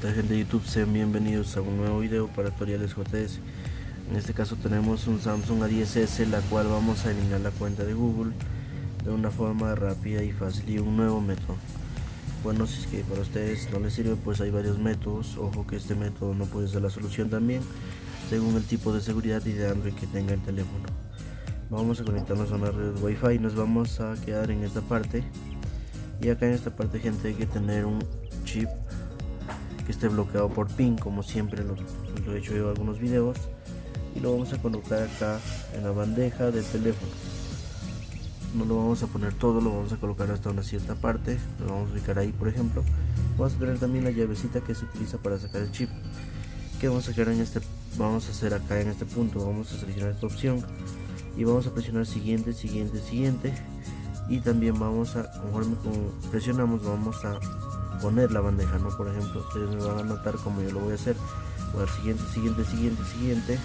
¿qué gente de YouTube? Sean bienvenidos a un nuevo video para tutoriales JS En este caso tenemos un Samsung A10S la cual vamos a eliminar la cuenta de Google de una forma rápida y fácil y un nuevo método. Bueno, si es que para ustedes no les sirve pues hay varios métodos. Ojo que este método no puede ser la solución también según el tipo de seguridad y de Android que tenga el teléfono. Vamos a conectarnos a una red Wi-Fi nos vamos a quedar en esta parte. Y acá en esta parte gente hay que tener un chip que esté bloqueado por pin como siempre lo, he hecho en algunos videos. Y lo vamos a colocar acá en la bandeja del teléfono. No lo vamos a poner todo lo vamos a colocar hasta una cierta parte. Lo vamos a ubicar ahí por ejemplo. Vamos a tener también la llavecita que se utiliza para sacar el chip. Que vamos a sacar en este vamos a hacer acá en este punto vamos a seleccionar esta opción y vamos a presionar siguiente siguiente siguiente. Y también vamos a conforme presionamos vamos a poner la bandeja no por ejemplo ustedes me van a notar como yo lo voy a hacer. Voy a dar siguiente siguiente siguiente siguiente.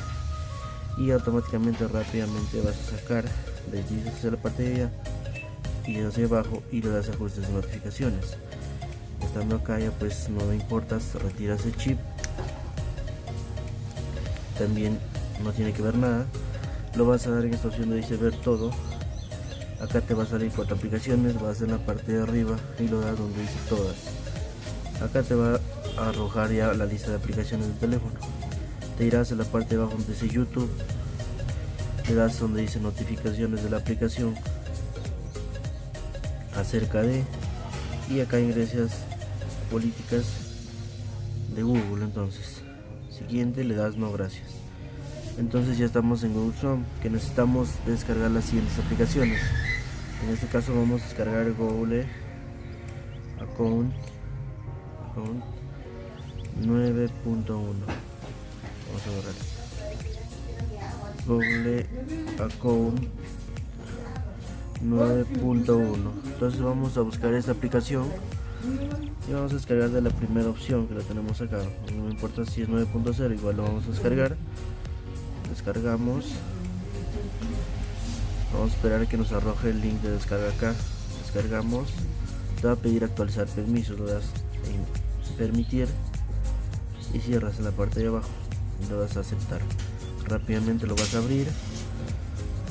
Y automáticamente rápidamente vas a sacar desde hacia la parte de allá y hacia abajo y le das ajustes de notificaciones. Estando acá ya pues no me importa retiras el chip. También no tiene que ver nada. Lo vas a dar en esta opción de dice ver todo. Acá te va a salir cuatro aplicaciones vas en la parte de arriba y lo das donde dice todas acá te va a arrojar ya la lista de aplicaciones del teléfono. Te irás a la parte de abajo donde dice youtube. Te das donde dice notificaciones de la aplicación. Acerca de. Y acá ingresas políticas de google entonces. Siguiente le das no gracias. Entonces ya estamos en Google Chrome que necesitamos descargar las siguientes aplicaciones. En este caso vamos a descargar Google Account, 9.1 vamos a borrar. Google Account 9.1 entonces vamos a buscar esta aplicación y vamos a descargar de la primera opción que la tenemos acá. No me importa si es 9.0 igual lo vamos a descargar. Descargamos. Vamos a esperar a que nos arroje el link de descarga acá. Descargamos. Te va a pedir actualizar permisos en permitir y cierras en la parte de abajo y lo vas a aceptar. Rápidamente lo vas a abrir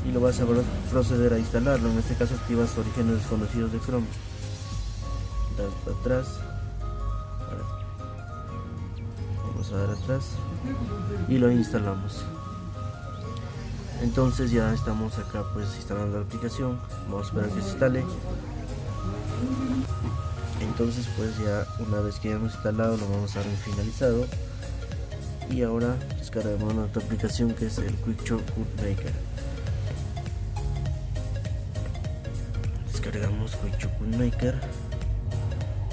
y lo vas a proceder a instalarlo. En este caso activas orígenes desconocidos de Chrome. Das atrás. Vamos a dar atrás. Y lo instalamos. Entonces ya estamos acá pues instalando la aplicación. Vamos a esperar que se instale entonces pues ya una vez que hayamos instalado lo vamos a dar finalizado. Y ahora descargamos otra aplicación que es el Quick Shortcut Maker descargamos Quick Shortcut Maker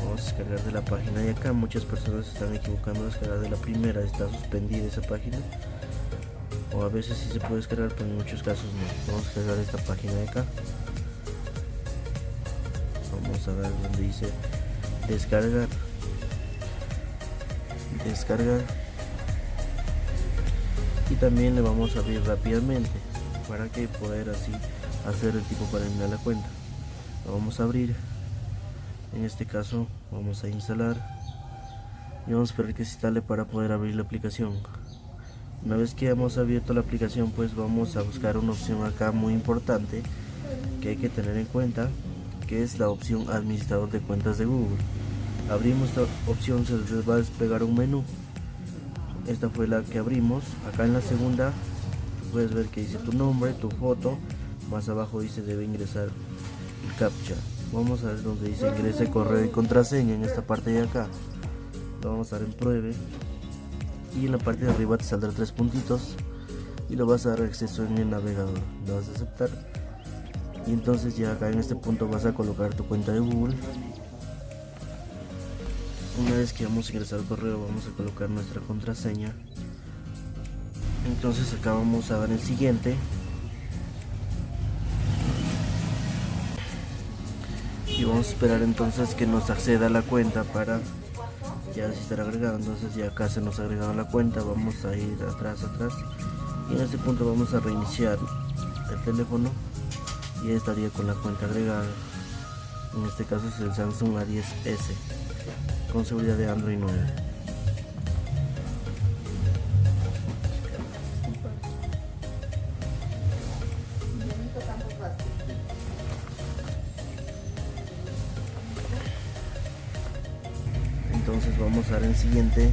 vamos a descargar de la página de acá. Muchas personas se están equivocando a descargar de la primera. Está suspendida esa página. O a veces sí se puede descargar pero en muchos casos no. Vamos a descargar esta página de acá. Vamos a ver donde dice descargar. Descargar. Y también le vamos a abrir rápidamente para que poder así hacer el tipo para eliminar la cuenta. Lo vamos a abrir. En este caso vamos a instalar. Y vamos a esperar que se instale para poder abrir la aplicación. Una vez que hemos abierto la aplicación pues vamos a buscar una opción acá muy importante que hay que tener en cuenta que es la opción administrador de cuentas de Google abrimos esta opción se les va a despegar un menú. Esta fue la que abrimos. Acá en la segunda puedes ver que dice tu nombre tu foto. Más abajo dice debe ingresar el captcha. Vamos a ver donde dice ingrese correo y contraseña en esta parte de acá. Lo vamos a dar en pruebe. Y en la parte de arriba te saldrá tres puntitos y lo vas a dar acceso en el navegador. Lo vas a aceptar. Y entonces ya acá en este punto vas a colocar tu cuenta de google una vez que vamos a ingresar al correo vamos a colocar nuestra contraseña. Entonces acá vamos a dar el siguiente. Y vamos a esperar entonces que nos acceda a la cuenta para ya se estará agregado entonces ya acá se nos ha agregado la cuenta. Vamos a ir atrás atrás. Y en este punto vamos a reiniciar el teléfono. Y estaría con la cuenta agregada. En este caso es el Samsung A10s con seguridad de Android 9. Entonces vamos a dar en siguiente.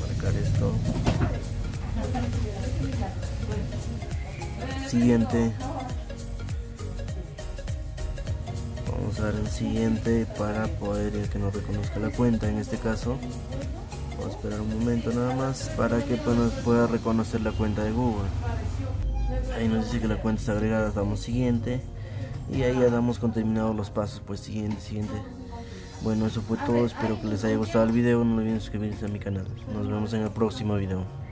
Marcar esto. Siguiente. Dar en siguiente para poder que nos reconozca la cuenta en este caso. Vamos a esperar un momento nada más para que pues, nos pueda reconocer la cuenta de Google. Ahí nos dice que la cuenta está agregada damos siguiente. Y ahí ya damos con terminados los pasos pues siguiente siguiente. Bueno eso fue todo espero que les haya gustado el video no olviden suscribirse a mi canal. Nos vemos en el próximo video